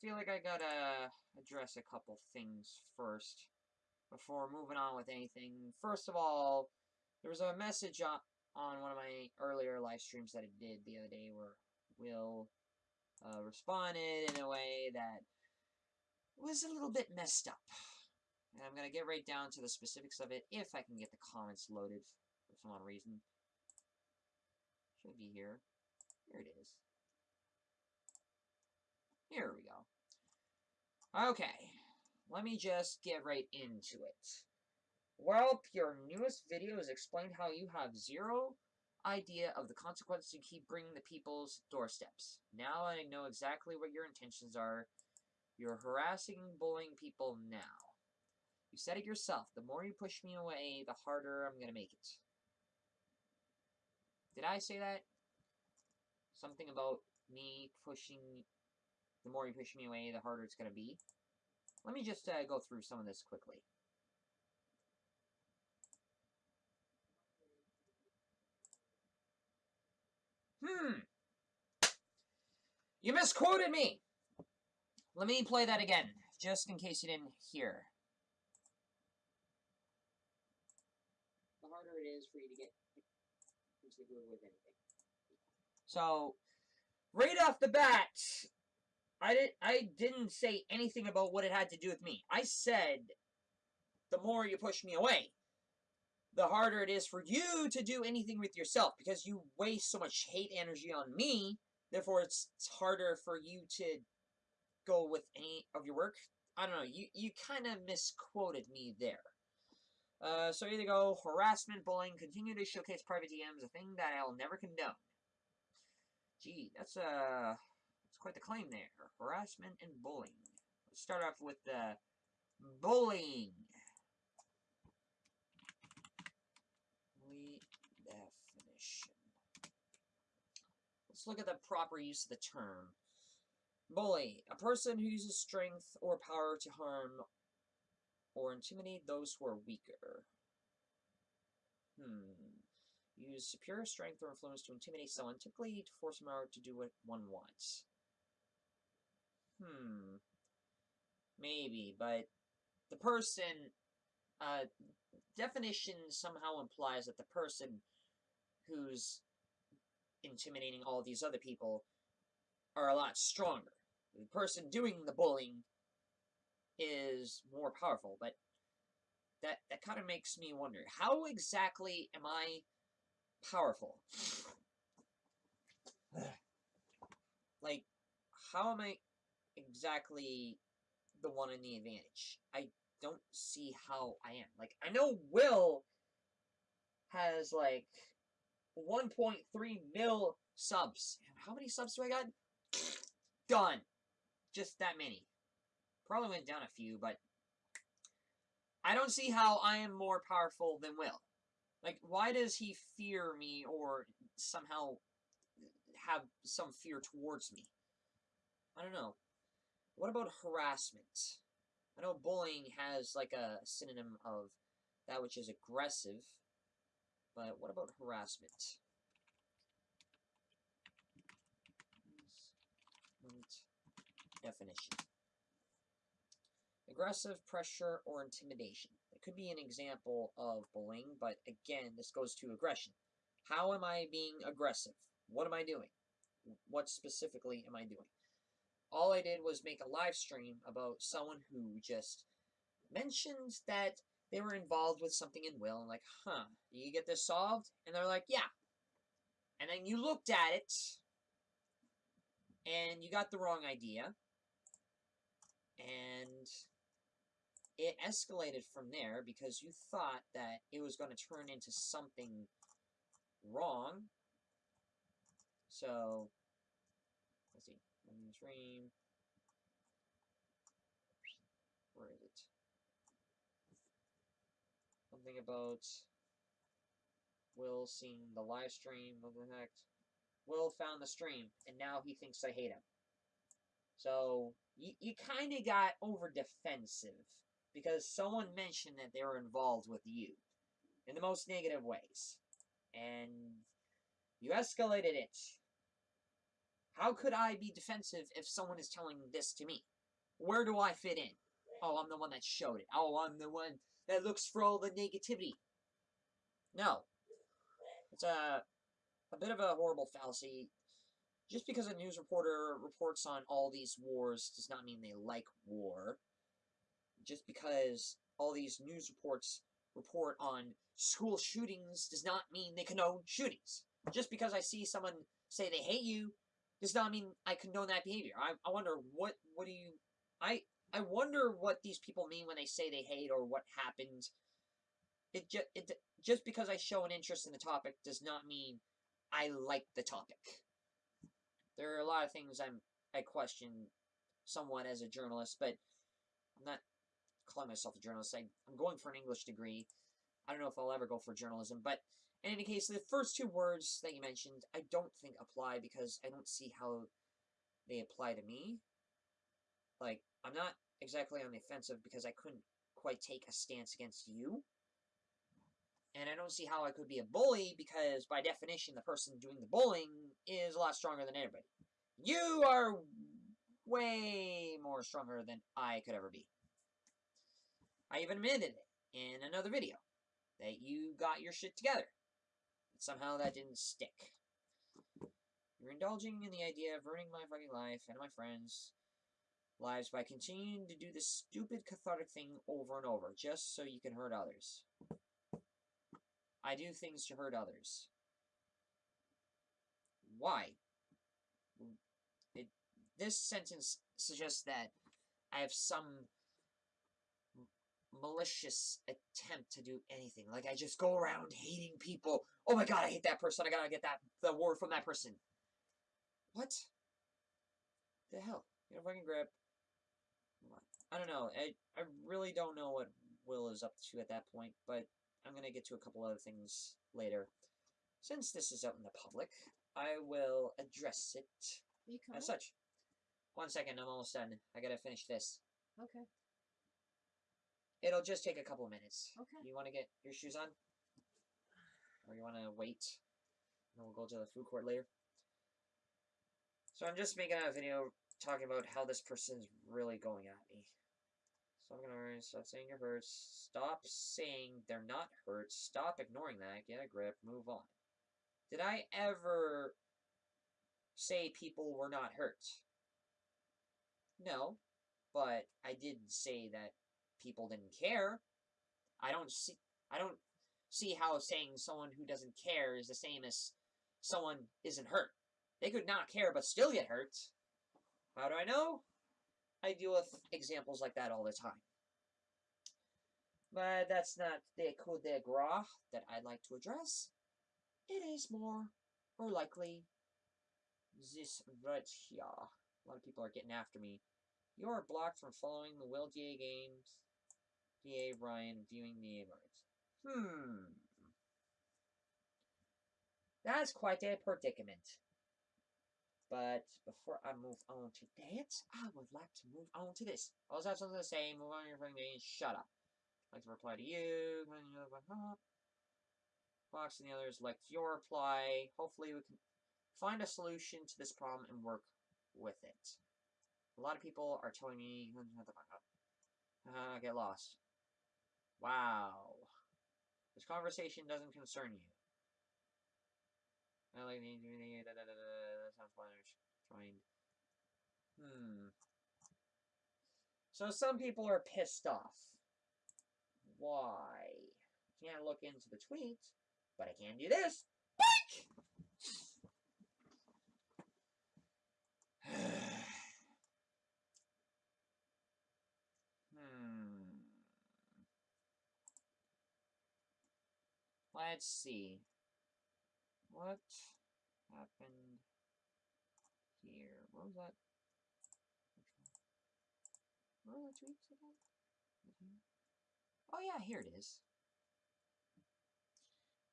feel like I gotta address a couple things first before moving on with anything. First of all, there was a message on, on one of my earlier live streams that I did the other day where Will uh, responded in a way that was a little bit messed up. And I'm going to get right down to the specifics of it if I can get the comments loaded for some odd reason. Should be here. Here it is. Here we go. Okay. Let me just get right into it. Well, your newest video has explained how you have zero idea of the consequences you keep bringing the people's doorsteps. Now I know exactly what your intentions are. You're harassing and bullying people now. You said it yourself. The more you push me away, the harder I'm going to make it. Did I say that? Something about me pushing... The more you push me away, the harder it's going to be. Let me just uh, go through some of this quickly. Hmm. You misquoted me! Let me play that again, just in case you didn't hear. The harder it is for you to get into the groove with anything. So, right off the bat, I didn't I didn't say anything about what it had to do with me. I said the more you push me away, the harder it is for you to do anything with yourself because you waste so much hate energy on me. Therefore, it's, it's harder for you to go with any of your work. I don't know. You you kind of misquoted me there. Uh, so either go harassment, bullying, continue to showcase private DMs, a thing that I'll never condone. Gee, that's uh, that's quite the claim there. Harassment and bullying. Let's start off with the bullying. definition. Let's look at the proper use of the term. Bully, a person who uses strength or power to harm or intimidate those who are weaker. Hmm. Use superior strength or influence to intimidate someone, typically to force them out to do what one wants. Hmm. Maybe, but the person, uh, definition somehow implies that the person who's intimidating all these other people are a lot stronger. The person doing the bullying is more powerful, but that, that kind of makes me wonder, how exactly am I powerful? like, how am I exactly the one in the advantage? I don't see how I am. Like, I know Will has, like, 1.3 mil subs. How many subs do I got? Done. Just that many. Probably went down a few, but I don't see how I am more powerful than Will. Like, why does he fear me or somehow have some fear towards me? I don't know. What about harassment? I know bullying has like a synonym of that which is aggressive, but what about harassment? Definition. Aggressive pressure or intimidation. It could be an example of bullying, but again, this goes to aggression. How am I being aggressive? What am I doing? What specifically am I doing? All I did was make a live stream about someone who just mentioned that they were involved with something in Will, and like, huh, you get this solved? And they're like, yeah. And then you looked at it, and you got the wrong idea, and it escalated from there because you thought that it was going to turn into something wrong. So, let's see stream. Where is it? Something about Will seeing the live stream. What the heck? Will found the stream, and now he thinks I hate him. So, you, you kind of got over defensive because someone mentioned that they were involved with you in the most negative ways. And you escalated it How could I be defensive if someone is telling this to me? Where do I fit in? Oh, I'm the one that showed it. Oh, I'm the one that looks for all the negativity. No. It's a, a bit of a horrible fallacy. Just because a news reporter reports on all these wars does not mean they like war. Just because all these news reports report on school shootings does not mean they condone shootings. Just because I see someone say they hate you does not mean I condone that behavior. I, I wonder what what do you I I wonder what these people mean when they say they hate or what happens. It just it just because I show an interest in the topic does not mean I like the topic. There are a lot of things I'm I question somewhat as a journalist, but I'm not calling myself a journalist. I, I'm going for an English degree. I don't know if I'll ever go for journalism, but in any case, the first two words that you mentioned, I don't think apply because I don't see how they apply to me. Like, I'm not exactly on the offensive because I couldn't quite take a stance against you. And I don't see how I could be a bully because, by definition, the person doing the bullying is a lot stronger than anybody. You are way more stronger than I could ever be. I even admitted it in another video that you got your shit together. Somehow that didn't stick. You're indulging in the idea of ruining my fucking life and my friends' lives by continuing to do this stupid cathartic thing over and over, just so you can hurt others. I do things to hurt others. Why? It, this sentence suggests that I have some malicious attempt to do anything. Like, I just go around hating people. Oh my god, I hate that person. I gotta get that the word from that person. What? The hell? Get a fucking grip. I don't know. I, I really don't know what Will is up to at that point, but I'm going to get to a couple other things later. Since this is out in the public, I will address it as such. One second, I'm almost done. I gotta finish this. Okay. It'll just take a couple of minutes. Okay. You want to get your shoes on? Or you want to wait? And we'll go to the food court later. So I'm just making a video talking about how this person's really going at me. So I'm gonna stop saying you're hurt. Stop saying they're not hurt. Stop ignoring that. Get a grip. Move on. Did I ever say people were not hurt? No. But I did say that people didn't care. I don't see I don't see how saying someone who doesn't care is the same as someone isn't hurt. They could not care but still get hurt. How do I know? I deal with examples like that all the time. But that's not the coup de grace that I'd like to address. It is more, or likely, this right here. A lot of people are getting after me. You are blocked from following the Will DA games. DA Ryan viewing the awards. Hmm. That's quite a predicament. But before I move on to that, I would like to move on to this. I also have something to say. Move on your phone and shut up. I'd like to reply to you. Fox and the others like your reply. Hopefully we can find a solution to this problem and work with it. A lot of people are telling me, uh, get lost. Wow. This conversation doesn't concern you. I like the that sounds fine. Hmm. So some people are pissed off. Why? Can't look into the tweet, but I can do this. Let's see. What happened here? What was that? What were the tweets again? Oh yeah, here it is.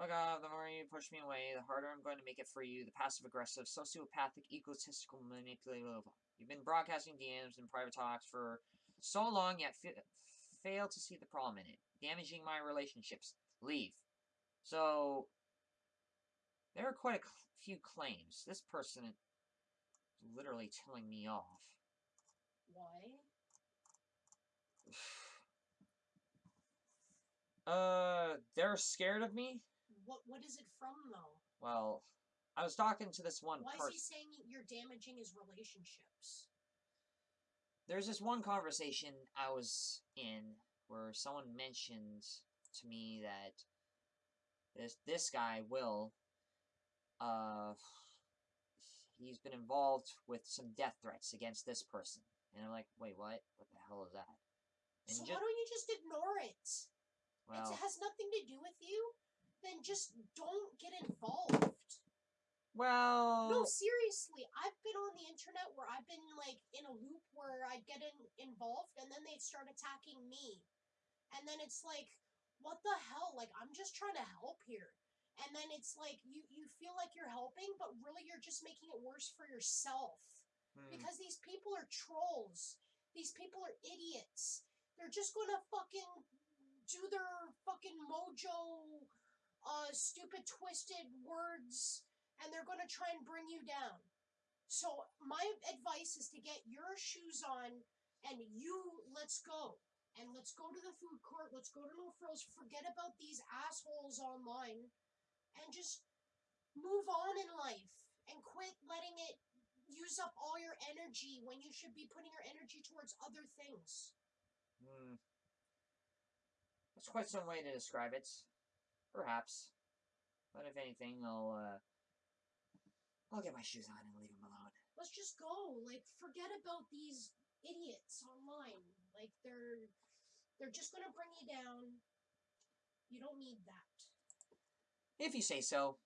Oh Fuck off, the more you push me away, the harder I'm going to make it for you, the passive-aggressive, sociopathic, egotistical, manipulative. You've been broadcasting DMs and private talks for so long, yet fail to see the problem in it. Damaging my relationships. Leave. So, there are quite a few claims. This person is literally telling me off. Why? Uh, they're scared of me? What What is it from, though? Well, I was talking to this one Why is he saying you're damaging his relationships? There's this one conversation I was in where someone mentioned to me that this this guy Will, uh, he's been involved with some death threats against this person, and I'm like, wait, what? What the hell is that? And so why don't you just ignore it? well, it has nothing to do with you. Then just don't get involved. well, No, seriously, I've been on the internet where I've been like in a loop where I'd get in, involved and then they'd start attacking me. And then it's like, what the hell? Like, I'm just trying to help here. And then it's like, you, you feel like you're helping, but really you're just making it worse for yourself. hmm, Because these people are trolls. These people are idiots. They're just gonna fucking do their fucking mojo, uh, stupid, twisted words, and they're gonna try and bring you down. So my advice is to get your shoes on, and you let's go, and let's go to the food court. Let's go to No Frills. Forget about these assholes online, and just move on in life and quit letting it use up all your energy when you should be putting your energy towards other things. hmm. That's quite some way to describe it. Perhaps. But if anything, I'll, uh, I'll get my shoes on and leave them alone. Let's just go. Like forget about these idiots online. Like they're they're just going to bring you down. You don't need that. If you say so.